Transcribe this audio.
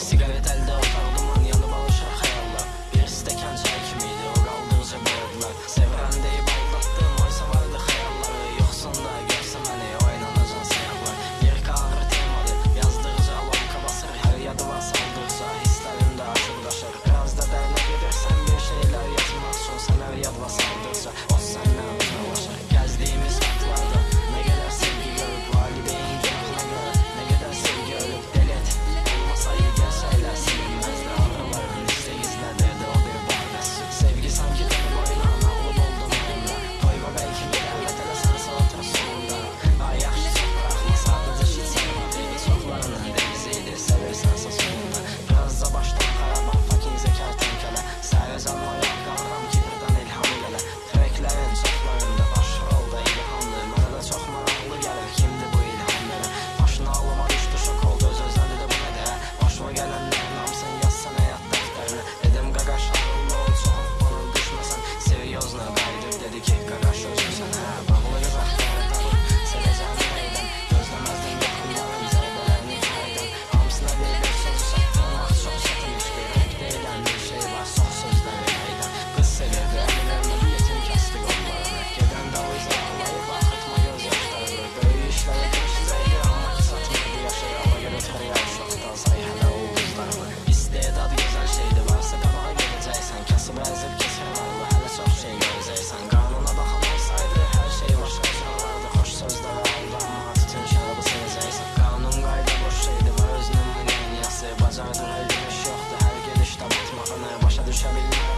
Siqaret əldə otaq duman yanıb alışar xəyalla Bir stəkan çay kimi idi o qaldıqca boğdular Sevirəm deyib aldatdım oysa vardı xəyalları Yoxsun da görsə məni oynanacaq sayaqlar Lirika ağır temadır yazdıqca lonka basır Hər yadıma saldıqca hisslərim də aşır daşır Biraz da dərinə gedirsən bir şeylər yazmaq üçün Sən hər yadıma saldıqca o səndən emotional just trying to